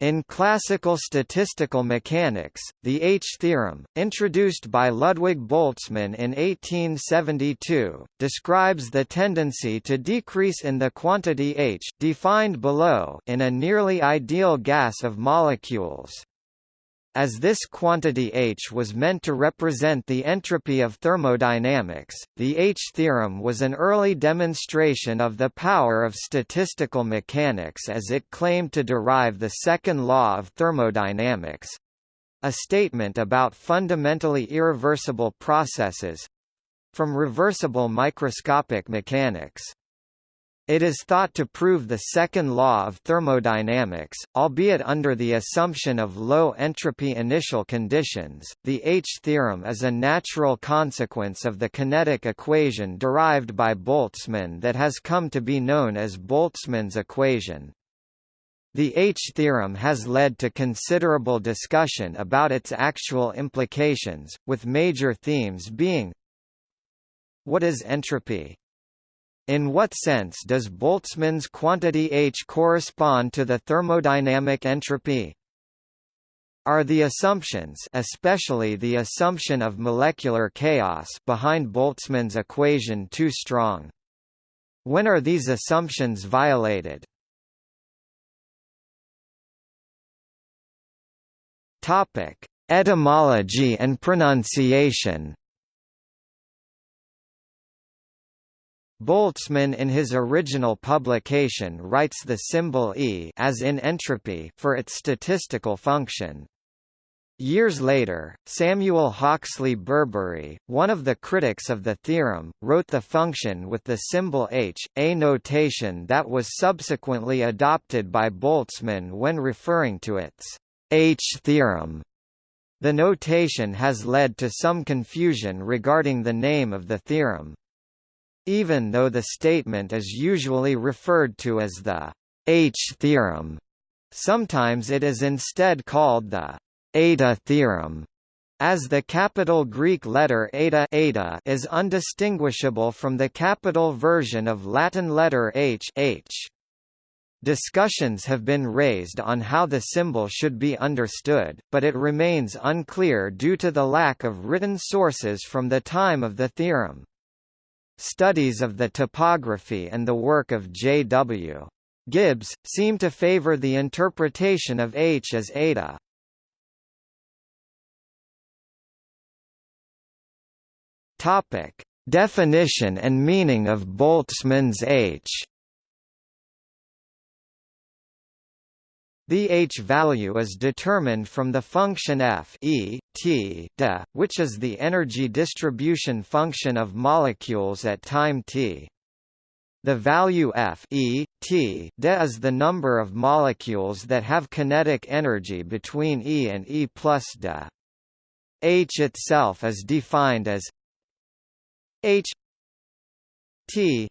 In classical statistical mechanics, the H-theorem, introduced by Ludwig Boltzmann in 1872, describes the tendency to decrease in the quantity H defined below in a nearly ideal gas of molecules. As this quantity H was meant to represent the entropy of thermodynamics, the H-theorem was an early demonstration of the power of statistical mechanics as it claimed to derive the second law of thermodynamics—a statement about fundamentally irreversible processes—from reversible microscopic mechanics. It is thought to prove the second law of thermodynamics, albeit under the assumption of low entropy initial conditions. The H-theorem is a natural consequence of the kinetic equation derived by Boltzmann that has come to be known as Boltzmann's equation. The H-theorem has led to considerable discussion about its actual implications, with major themes being What is entropy? In what sense does Boltzmann's quantity H correspond to the thermodynamic entropy? Are the assumptions especially the assumption of molecular chaos behind Boltzmann's equation too strong? When are these assumptions violated? Topic: Etymology and pronunciation Boltzmann in his original publication writes the symbol E as in entropy for its statistical function. Years later, Samuel Hawksley Burbury, one of the critics of the theorem, wrote the function with the symbol h, a notation that was subsequently adopted by Boltzmann when referring to its H-theorem. The notation has led to some confusion regarding the name of the theorem. Even though the statement is usually referred to as the H-theorem, sometimes it is instead called the eta theorem, as the capital Greek letter eta, eta is undistinguishable from the capital version of Latin letter h, h. Discussions have been raised on how the symbol should be understood, but it remains unclear due to the lack of written sources from the time of the theorem. Studies of the topography and the work of J.W. Gibbs, seem to favor the interpretation of H as eta. Topic: Definition and meaning of Boltzmann's H. The h-value is determined from the function f e, t de, which is the energy distribution function of molecules at time t. The value f e, t de is the number of molecules that have kinetic energy between E and E plus de. H itself is defined as H T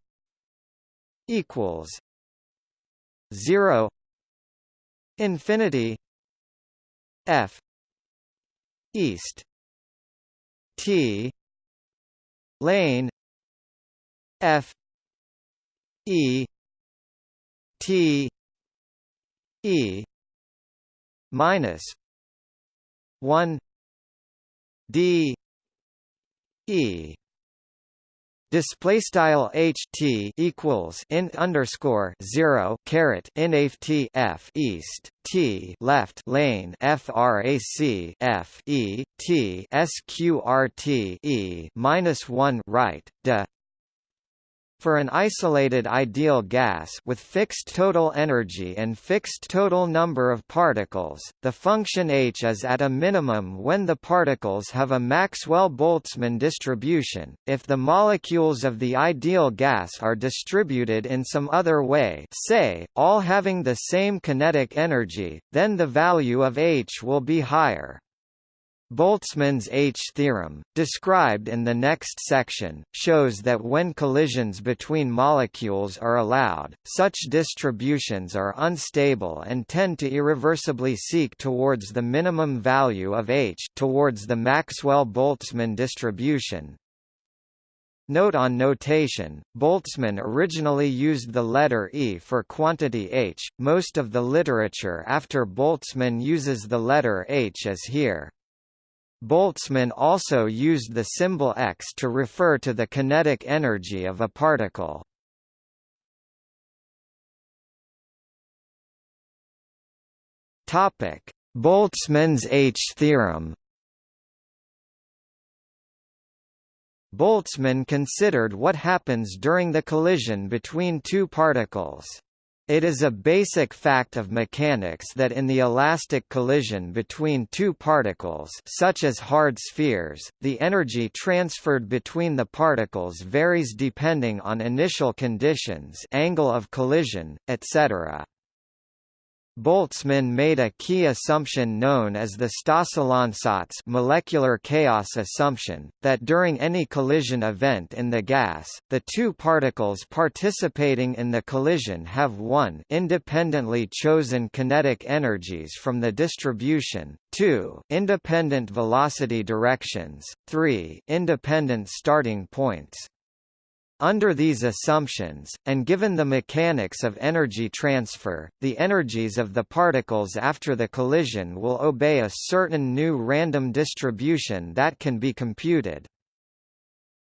equals zero infinity f east t lane f e t e minus 1 d e Display style h t equals int underscore zero caret inaf t f east t left lane frac f e t sqrt e minus one right de for an isolated ideal gas with fixed total energy and fixed total number of particles, the function h is at a minimum when the particles have a Maxwell-Boltzmann distribution. If the molecules of the ideal gas are distributed in some other way, say, all having the same kinetic energy, then the value of h will be higher. Boltzmann's H-theorem, described in the next section, shows that when collisions between molecules are allowed, such distributions are unstable and tend to irreversibly seek towards the minimum value of H towards the Maxwell-Boltzmann distribution. Note on notation, Boltzmann originally used the letter E for quantity h, most of the literature after Boltzmann uses the letter h as here. Boltzmann also used the symbol x to refer to the kinetic energy of a particle. Boltzmann's H theorem Boltzmann considered what happens during the collision between two particles. It is a basic fact of mechanics that in the elastic collision between two particles such as hard spheres, the energy transferred between the particles varies depending on initial conditions angle of collision, etc. Boltzmann made a key assumption known as the Stosszahl-Ansatz molecular chaos assumption, that during any collision event in the gas, the two particles participating in the collision have one independently chosen kinetic energies from the distribution, two independent velocity directions, three independent starting points. Under these assumptions, and given the mechanics of energy transfer, the energies of the particles after the collision will obey a certain new random distribution that can be computed.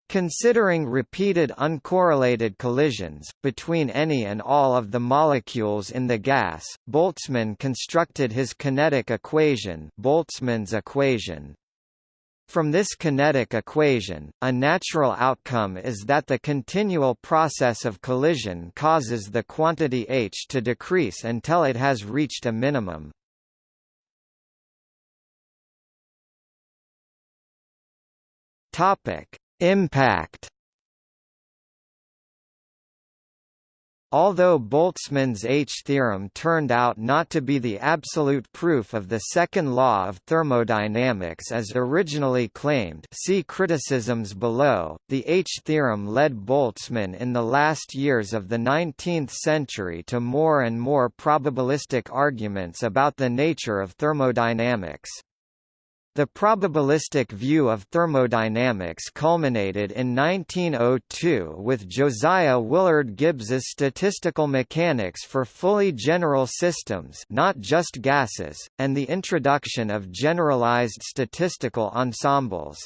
Considering repeated uncorrelated collisions, between any and all of the molecules in the gas, Boltzmann constructed his kinetic equation Boltzmann's equation. From this kinetic equation, a natural outcome is that the continual process of collision causes the quantity h to decrease until it has reached a minimum. Topic: Impact Although Boltzmann's H-theorem turned out not to be the absolute proof of the second law of thermodynamics as originally claimed see criticisms below, the H-theorem led Boltzmann in the last years of the 19th century to more and more probabilistic arguments about the nature of thermodynamics. The probabilistic view of thermodynamics culminated in 1902 with Josiah Willard Gibbs's statistical mechanics for fully general systems not just gases, and the introduction of generalized statistical ensembles.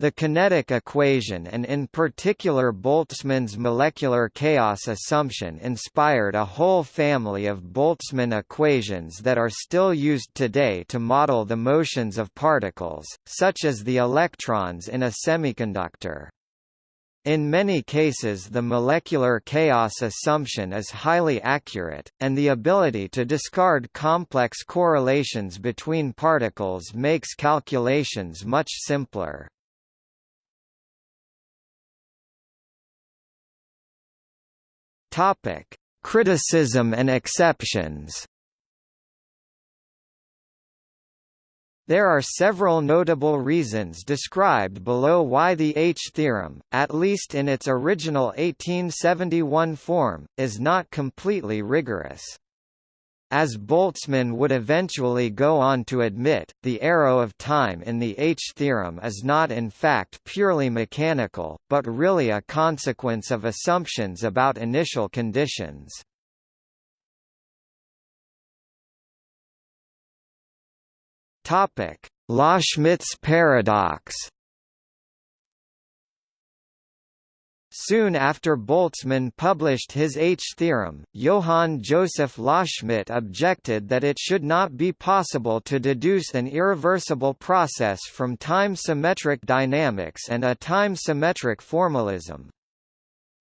The kinetic equation and in particular Boltzmann's molecular chaos assumption inspired a whole family of Boltzmann equations that are still used today to model the motions of particles, such as the electrons in a semiconductor. In many cases the molecular chaos assumption is highly accurate, and the ability to discard complex correlations between particles makes calculations much simpler. Topic: Criticism and exceptions. There are several notable reasons described below why the H-theorem, at least in its original 1871 form, is not completely rigorous. As Boltzmann would eventually go on to admit, the arrow of time in the H-theorem is not in fact purely mechanical, but really a consequence of assumptions about initial conditions. Loschmidt's paradox Soon after Boltzmann published his H-theorem, Johann Joseph Loschmidt objected that it should not be possible to deduce an irreversible process from time-symmetric dynamics and a time-symmetric formalism.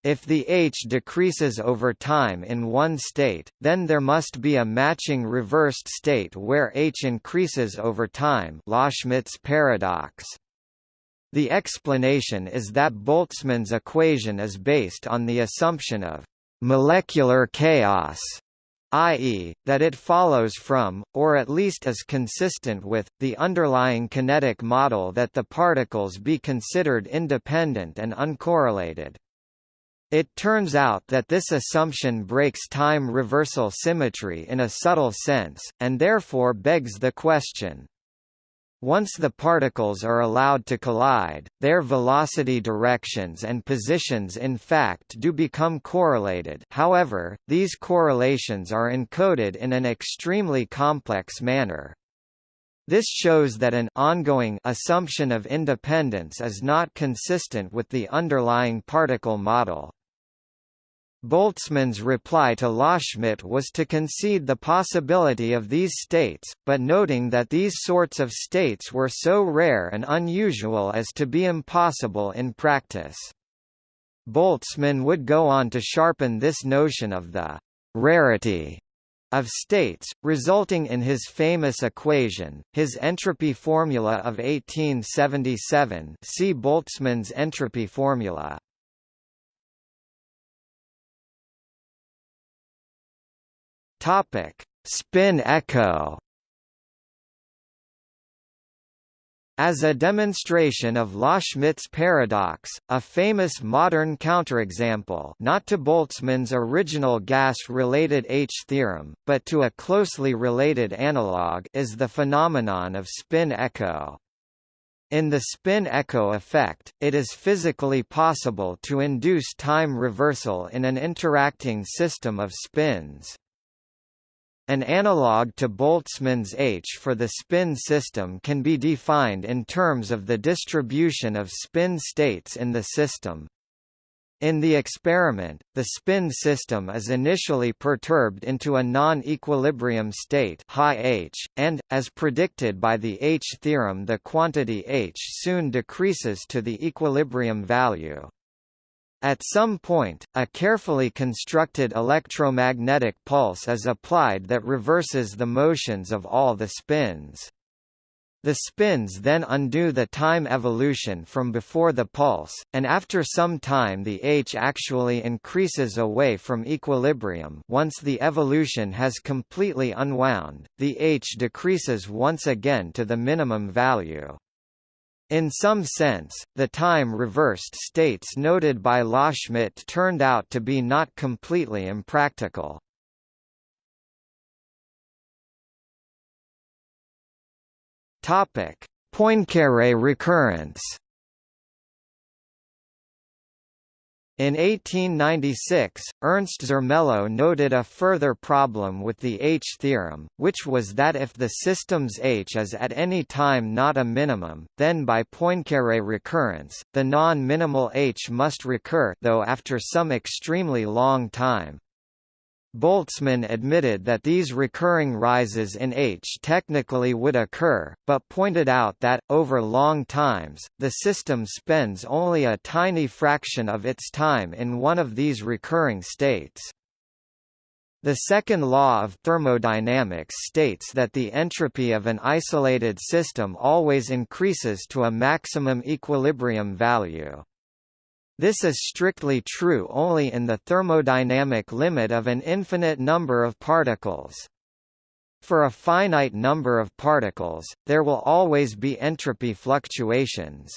If the H decreases over time in one state, then there must be a matching reversed state where H increases over time Loschmidt's paradox. The explanation is that Boltzmann's equation is based on the assumption of molecular chaos, i.e., that it follows from, or at least is consistent with, the underlying kinetic model that the particles be considered independent and uncorrelated. It turns out that this assumption breaks time reversal symmetry in a subtle sense, and therefore begs the question, Once the particles are allowed to collide, their velocity directions and positions in fact do become correlated however, these correlations are encoded in an extremely complex manner. This shows that an ongoing assumption of independence is not consistent with the underlying particle model. Boltzmann's reply to Loschmidt was to concede the possibility of these states, but noting that these sorts of states were so rare and unusual as to be impossible in practice. Boltzmann would go on to sharpen this notion of the rarity of states, resulting in his famous equation, his entropy formula of 1877 see Boltzmann's entropy formula. Spin echo As a demonstration of Loschmidt's paradox, a famous modern counterexample not to Boltzmann's original gas-related H-theorem, but to a closely related analog is the phenomenon of spin echo. In the spin echo effect, it is physically possible to induce time reversal in an interacting system of spins. An analog to Boltzmann's H for the spin system can be defined in terms of the distribution of spin states in the system. In the experiment, the spin system is initially perturbed into a non-equilibrium state high H, and, as predicted by the H-theorem the quantity H soon decreases to the equilibrium value. At some point, a carefully constructed electromagnetic pulse is applied that reverses the motions of all the spins. The spins then undo the time evolution from before the pulse, and after some time the H actually increases away from equilibrium once the evolution has completely unwound, the H decreases once again to the minimum value. In some sense, the time-reversed states noted by Loschmidt turned out to be not completely impractical. Poincaré recurrence In 1896, Ernst Zermelo noted a further problem with the H-theorem, which was that if the system's H is at any time not a minimum, then by Poincaré recurrence, the non-minimal H must recur though after some extremely long time. Boltzmann admitted that these recurring rises in H technically would occur, but pointed out that, over long times, the system spends only a tiny fraction of its time in one of these recurring states. The second law of thermodynamics states that the entropy of an isolated system always increases to a maximum equilibrium value. This is strictly true only in the thermodynamic limit of an infinite number of particles. For a finite number of particles, there will always be entropy fluctuations.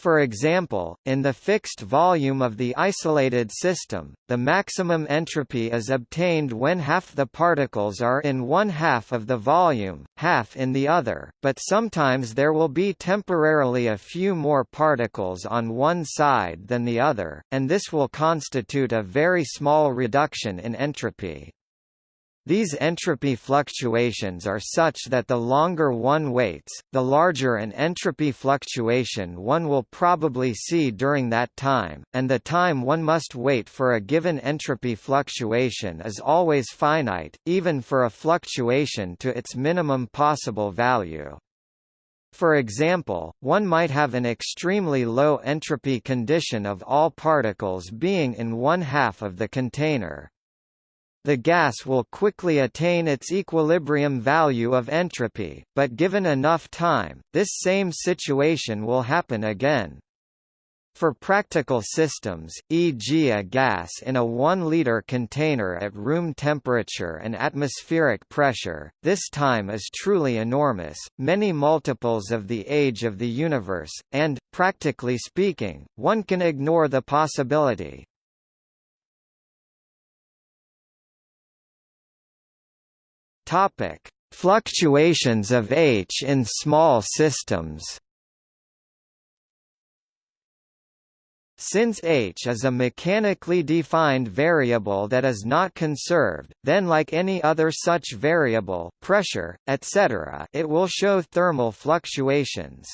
For example, in the fixed volume of the isolated system, the maximum entropy is obtained when half the particles are in one half of the volume, half in the other, but sometimes there will be temporarily a few more particles on one side than the other, and this will constitute a very small reduction in entropy. These entropy fluctuations are such that the longer one waits, the larger an entropy fluctuation one will probably see during that time, and the time one must wait for a given entropy fluctuation is always finite, even for a fluctuation to its minimum possible value. For example, one might have an extremely low entropy condition of all particles being in one half of the container. The gas will quickly attain its equilibrium value of entropy, but given enough time, this same situation will happen again. For practical systems, e.g. a gas in a 1-liter container at room temperature and atmospheric pressure, this time is truly enormous, many multiples of the age of the universe, and, practically speaking, one can ignore the possibility, Topic: Fluctuations of H in small systems Since h is a mechanically defined variable that is not conserved, then like any other such variable pressure, etc. it will show thermal fluctuations.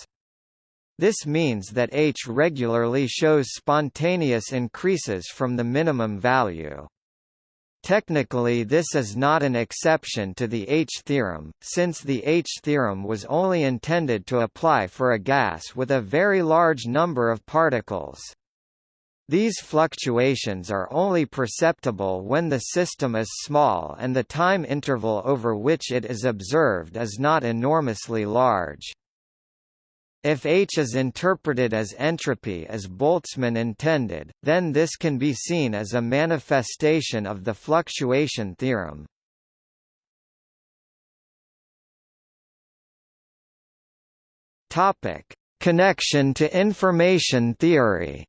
This means that h regularly shows spontaneous increases from the minimum value. Technically this is not an exception to the H-theorem, since the H-theorem was only intended to apply for a gas with a very large number of particles. These fluctuations are only perceptible when the system is small and the time interval over which it is observed is not enormously large. If H is interpreted as entropy as Boltzmann intended, then this can be seen as a manifestation of the fluctuation theorem. Topic: Connection to information theory.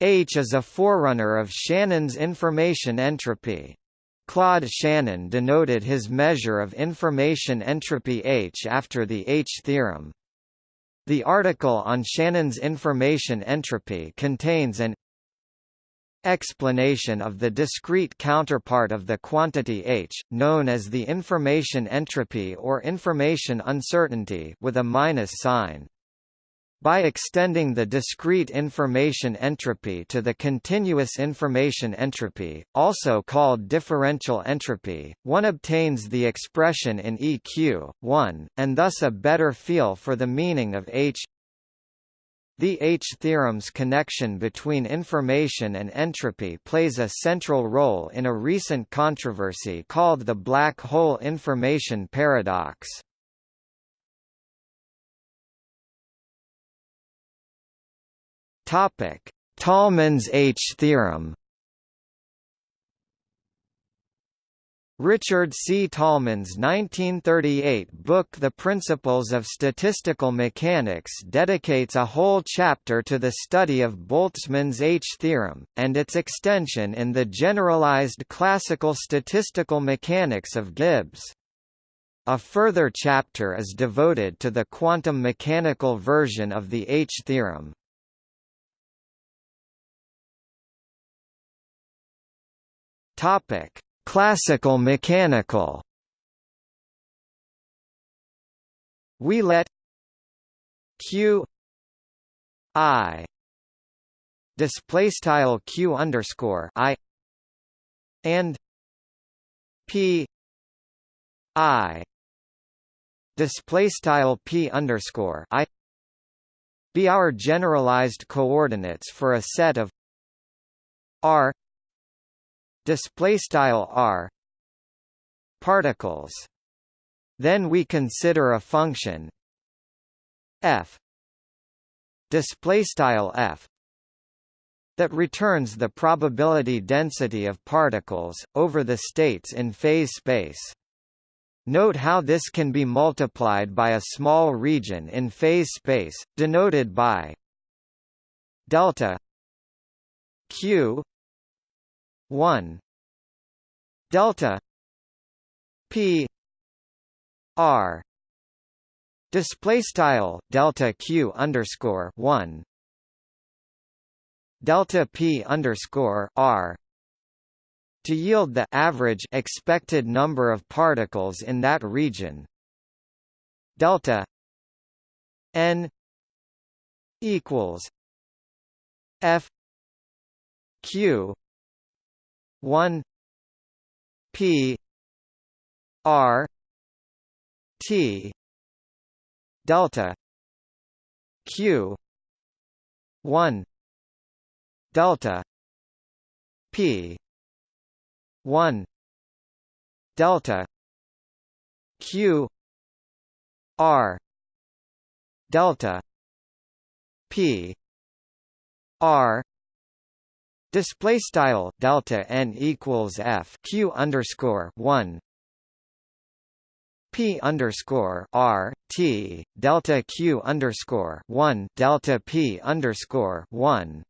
H is a forerunner of Shannon's information entropy. Claude Shannon denoted his measure of information entropy H after the H-theorem. The article on Shannon's information entropy contains an explanation of the discrete counterpart of the quantity H, known as the information entropy or information uncertainty with a minus sign. By extending the discrete information entropy to the continuous information entropy, also called differential entropy, one obtains the expression in EQ, 1, and thus a better feel for the meaning of H. The H-theorem's connection between information and entropy plays a central role in a recent controversy called the black hole information paradox. Topic: Tolman's H theorem. Richard C. Tolman's 1938 book The Principles of Statistical Mechanics dedicates a whole chapter to the study of Boltzmann's H-theorem, and its extension in the generalized classical statistical mechanics of Gibbs. A further chapter is devoted to the quantum mechanical version of the H-theorem. Topic: Classical mechanical. We let q i display style q underscore i and p i display style p underscore i be our generalized coordinates for a set of r display style r particles. Then we consider a function f display style f that returns the probability density of particles over the states in phase space. Note how this can be multiplied by a small region in phase space, denoted by delta q 1 delta p r. Display style delta q underscore 1 delta p underscore r. To yield the average expected number of particles in that region. Delta n equals f q 1 p r t delta q 1 delta p 1 delta q r delta p r Display style delta n equals f q underscore one p underscore r t delta q underscore one delta p underscore one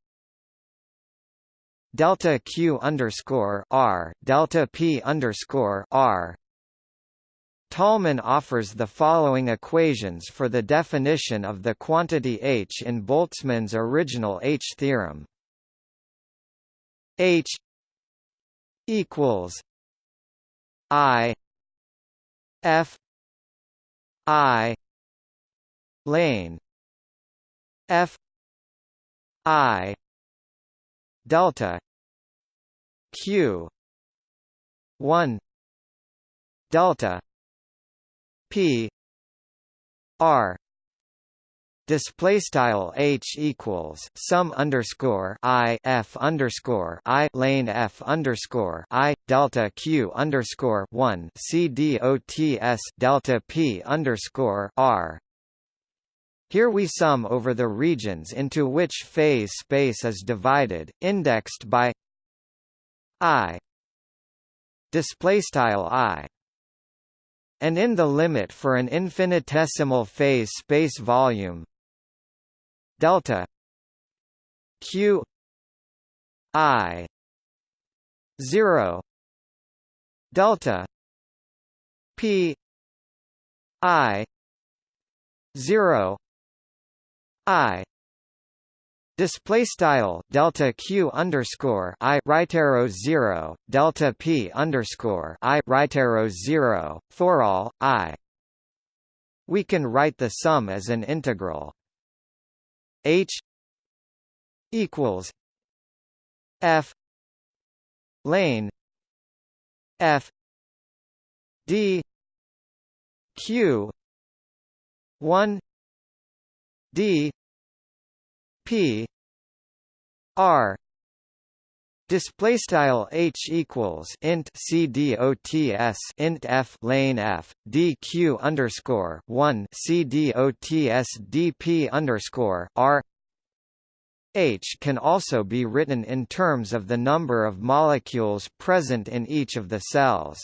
delta q underscore r delta p underscore r. Tolman offers the following equations for the definition of the quantity h in Boltzmann's original H theorem. H equals I F I lane F I delta Q one delta P R display style h equals sum underscore i f underscore i lane f underscore i delta q underscore one c d o t s delta p underscore r. Here we sum over the regions into which phase space is divided, indexed by i display style i and in the limit for an infinitesimal phase space volume delta q i 0 delta p i 0 i Display style delta q underscore i right arrow zero delta p underscore i right arrow zero for all i. We can write the sum as an integral. H equals F lane F D Q one D P R Display style h equals int c d o t s int f lane f d q underscore one c d o t s d p underscore r H can also be written in terms of the number of molecules present in each of the cells.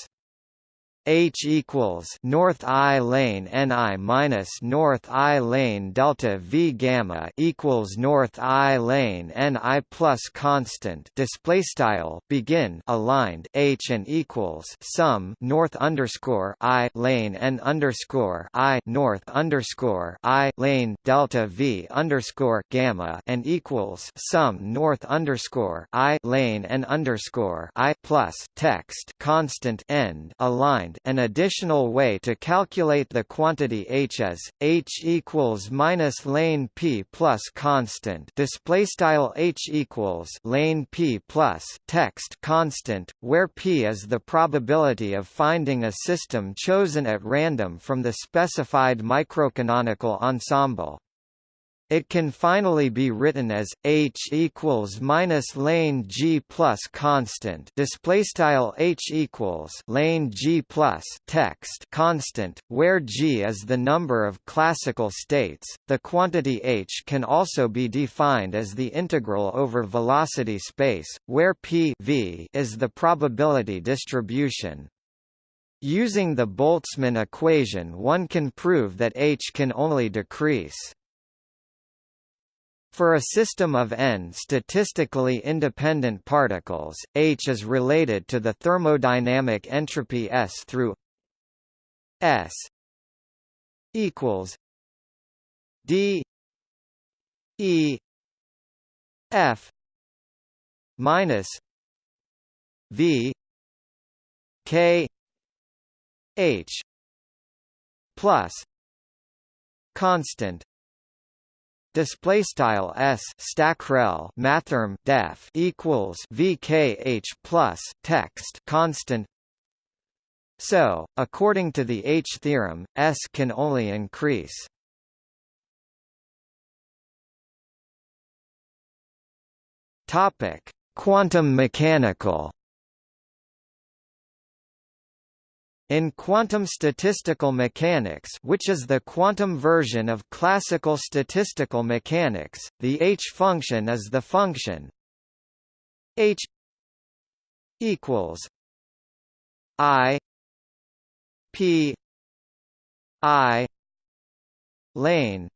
H equals North I lane Ni minus North I lane delta V gamma equals North I lane Ni plus constant display style begin aligned H and equals sum North underscore I lane N underscore I North underscore I lane delta V underscore gamma and equals sum North underscore I lane N underscore I plus text constant end aligned an additional way to calculate the quantity h is h equals minus lane p plus constant display style h equals lane p plus text constant, where p is the probability of finding a system chosen at random from the specified microcanonical ensemble. It can finally be written as h equals minus lane g plus constant display style h equals lane g plus text constant, where g is the number of classical states. The quantity h can also be defined as the integral over velocity space, where p v is the probability distribution. Using the Boltzmann equation one can prove that h can only decrease. For a system of n statistically independent particles, H is related to the thermodynamic entropy S through S equals D E F minus V K H plus constant display style s stackrel mathrm def equals vkh plus text constant. So according to the h theorem s can only increase. Topic quantum mechanical In quantum statistical mechanics which is the quantum version of classical statistical mechanics, the h-function is the function h equals i p i lane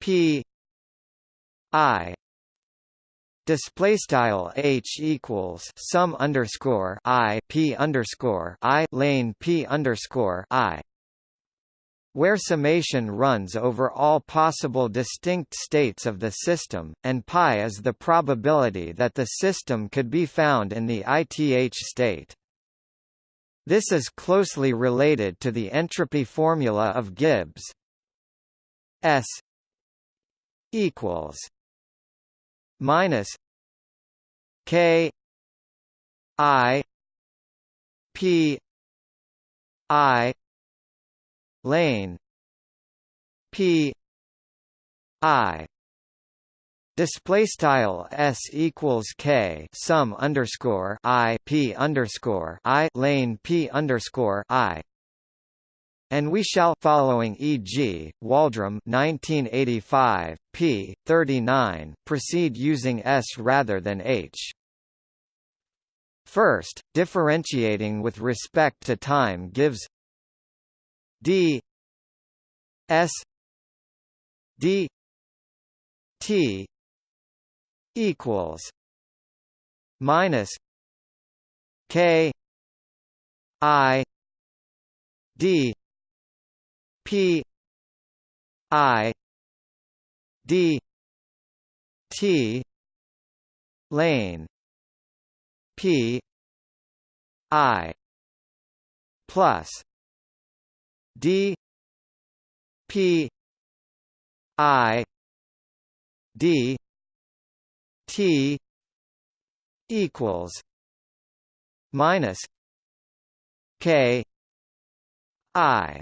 p i Display style h equals sum underscore i p underscore i lane p underscore i, where summation runs over all possible distinct states of the system, and pi is the probability that the system could be found in the ith state. This is closely related to the entropy formula of Gibbs. S equals minus K I P I lane P I Display style s equals k sum underscore i p underscore i lane p underscore i and we shall following e.g., Waldram 1985, p. 39 proceed using s rather than h. First, differentiating with respect to time gives d s d t equals minus k i d P I D T lane P I plus D P I D T equals minus K I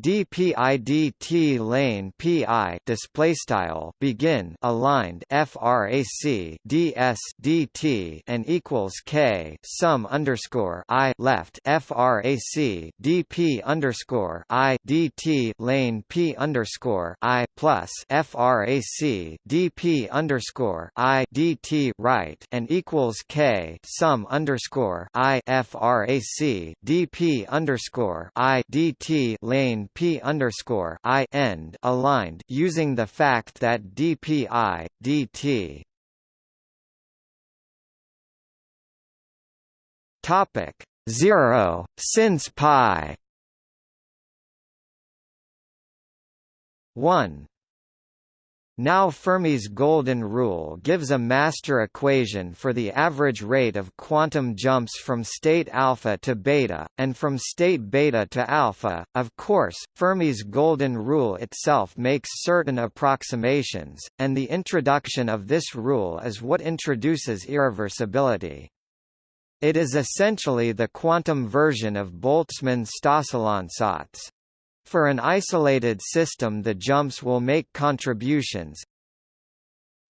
dpidt lane pi display style begin aligned frac ds dt and equals k sum underscore i left frac dp underscore i dt lane p underscore i plus frac dp underscore i dt right and equals k sum underscore i frac dp underscore i dt lane p underscore i end aligned using the fact that dpi dt topic 0 since pi. 1 now Fermi's golden rule gives a master equation for the average rate of quantum jumps from state alpha to beta, and from state beta to alpha. Of course, Fermi's golden rule itself makes certain approximations, and the introduction of this rule is what introduces irreversibility. It is essentially the quantum version of Boltzmann's Stosszahlansatz. For an isolated system the jumps will make contributions.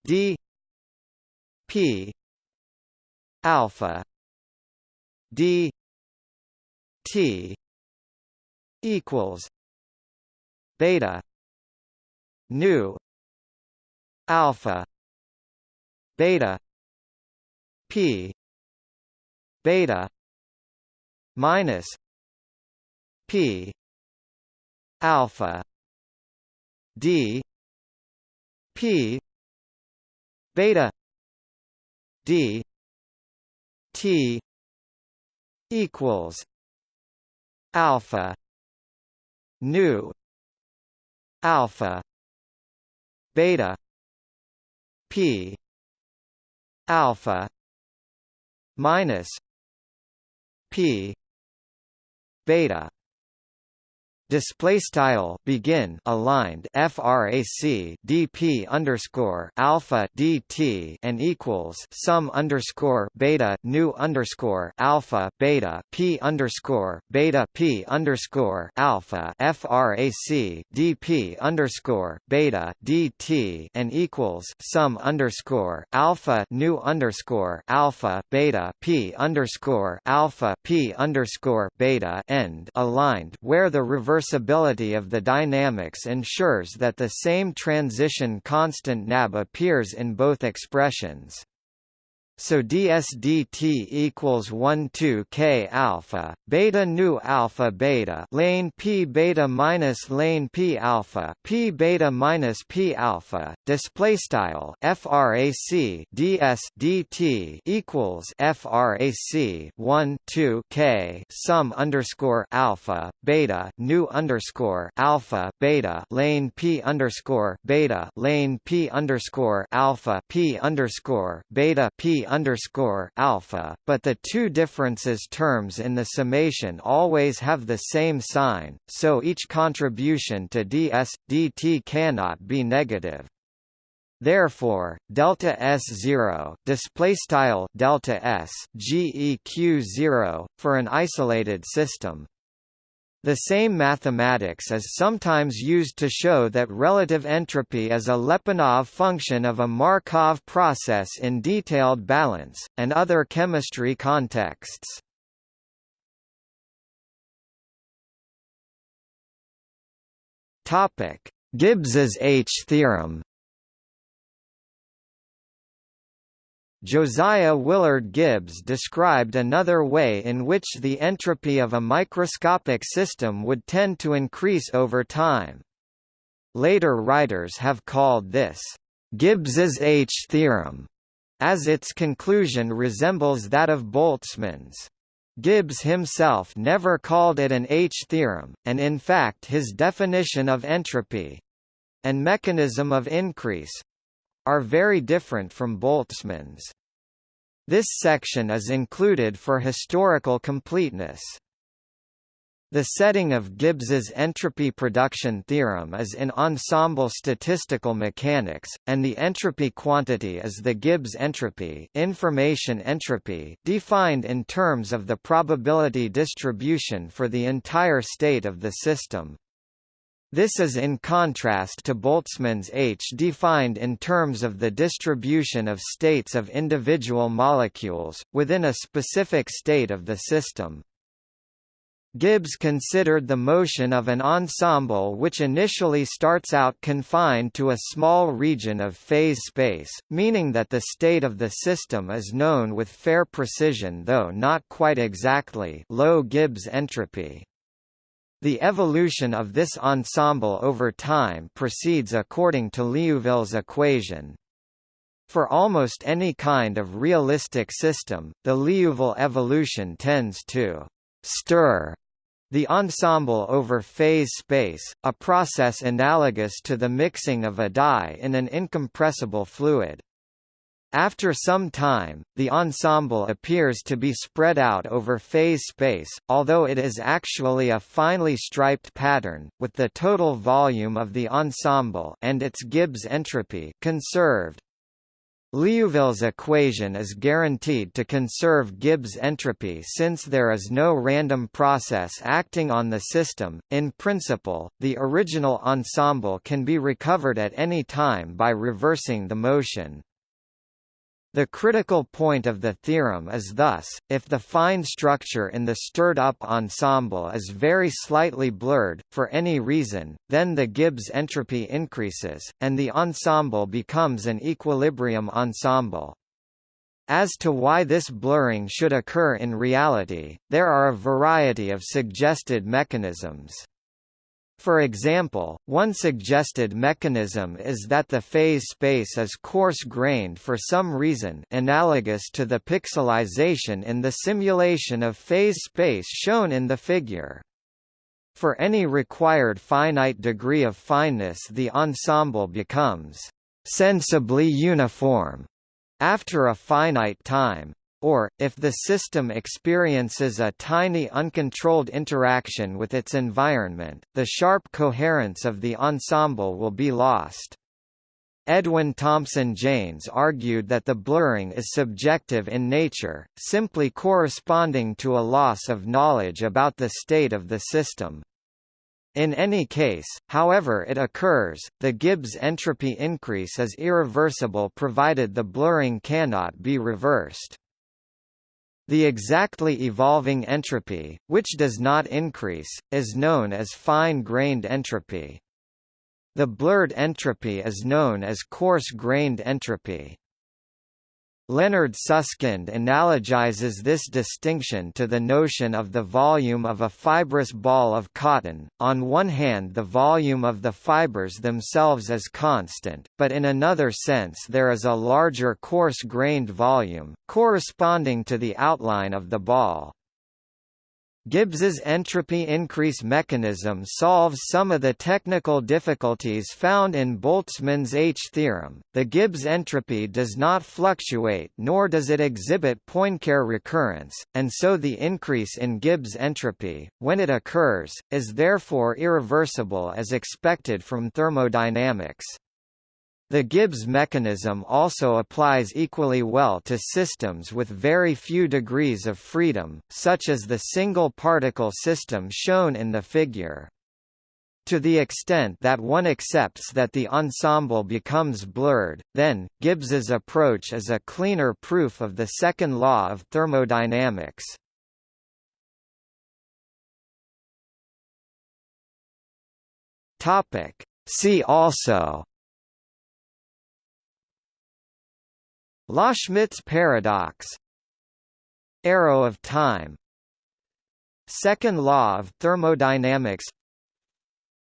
D p alpha d t equals beta nu alpha beta p beta minus p alpha. D. P. Beta. D. T. Equals. Alpha. Nu. Alpha. Beta. P. Alpha. Minus. P. Beta display style begin aligned frac dp underscore alpha dt and equals sum underscore beta nu underscore alpha beta p underscore beta p underscore alpha frac dp underscore beta dt and equals sum underscore alpha nu underscore alpha beta p underscore alpha p underscore beta end aligned where the reverse reversibility of the dynamics ensures that the same transition constant nab appears in both expressions. So dsdt equals 1 2 k alpha beta nu alpha beta lane p beta minus lane p alpha p beta minus p alpha. Display style frac DSDT equals frac 1 2 k sum underscore alpha beta nu underscore alpha beta lane p underscore beta lane p underscore alpha p underscore beta p underscore alpha, but the two differences terms in the summation always have the same sign, so each contribution to ds dt cannot be negative. Therefore, delta S0 display style delta S GEQ 0 for an isolated system the same mathematics is sometimes used to show that relative entropy is a Lyapunov function of a Markov process in detailed balance, and other chemistry contexts. Gibbs's H theorem Josiah Willard Gibbs described another way in which the entropy of a microscopic system would tend to increase over time. Later writers have called this, Gibbs's H theorem, as its conclusion resembles that of Boltzmann's. Gibbs himself never called it an H theorem, and in fact his definition of entropy—and mechanism of increase, are very different from Boltzmann's. This section is included for historical completeness. The setting of Gibbs's entropy production theorem is in ensemble statistical mechanics, and the entropy quantity is the Gibbs entropy, information entropy defined in terms of the probability distribution for the entire state of the system. This is in contrast to Boltzmann's H defined in terms of the distribution of states of individual molecules, within a specific state of the system. Gibbs considered the motion of an ensemble which initially starts out confined to a small region of phase space, meaning that the state of the system is known with fair precision though not quite exactly low Gibbs entropy. The evolution of this ensemble over time proceeds according to Liouville's equation. For almost any kind of realistic system, the Liouville evolution tends to «stir» the ensemble over phase space, a process analogous to the mixing of a dye in an incompressible fluid. After some time, the ensemble appears to be spread out over phase space, although it is actually a finely striped pattern, with the total volume of the ensemble and its Gibbs entropy conserved. Liouville's equation is guaranteed to conserve Gibbs entropy since there is no random process acting on the system. In principle, the original ensemble can be recovered at any time by reversing the motion. The critical point of the theorem is thus, if the fine structure in the stirred-up ensemble is very slightly blurred, for any reason, then the Gibbs entropy increases, and the ensemble becomes an equilibrium ensemble. As to why this blurring should occur in reality, there are a variety of suggested mechanisms. For example, one suggested mechanism is that the phase space is coarse-grained for some reason analogous to the pixelization in the simulation of phase space shown in the figure. For any required finite degree of fineness the ensemble becomes «sensibly uniform» after a finite time. Or, if the system experiences a tiny uncontrolled interaction with its environment, the sharp coherence of the ensemble will be lost. Edwin Thompson Jaynes argued that the blurring is subjective in nature, simply corresponding to a loss of knowledge about the state of the system. In any case, however it occurs, the Gibbs entropy increase is irreversible provided the blurring cannot be reversed. The exactly evolving entropy, which does not increase, is known as fine-grained entropy. The blurred entropy is known as coarse-grained entropy. Leonard Susskind analogizes this distinction to the notion of the volume of a fibrous ball of cotton, on one hand the volume of the fibers themselves is constant, but in another sense there is a larger coarse-grained volume, corresponding to the outline of the ball. Gibbs's entropy increase mechanism solves some of the technical difficulties found in Boltzmann's H-theorem. The Gibbs entropy does not fluctuate nor does it exhibit Poincare recurrence, and so the increase in Gibbs entropy, when it occurs, is therefore irreversible as expected from thermodynamics. The Gibbs mechanism also applies equally well to systems with very few degrees of freedom, such as the single-particle system shown in the figure. To the extent that one accepts that the ensemble becomes blurred, then, Gibbs's approach is a cleaner proof of the second law of thermodynamics. See also Loschmidt's paradox. Arrow of time. Second law of thermodynamics.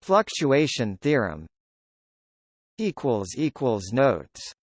Fluctuation theorem. Notes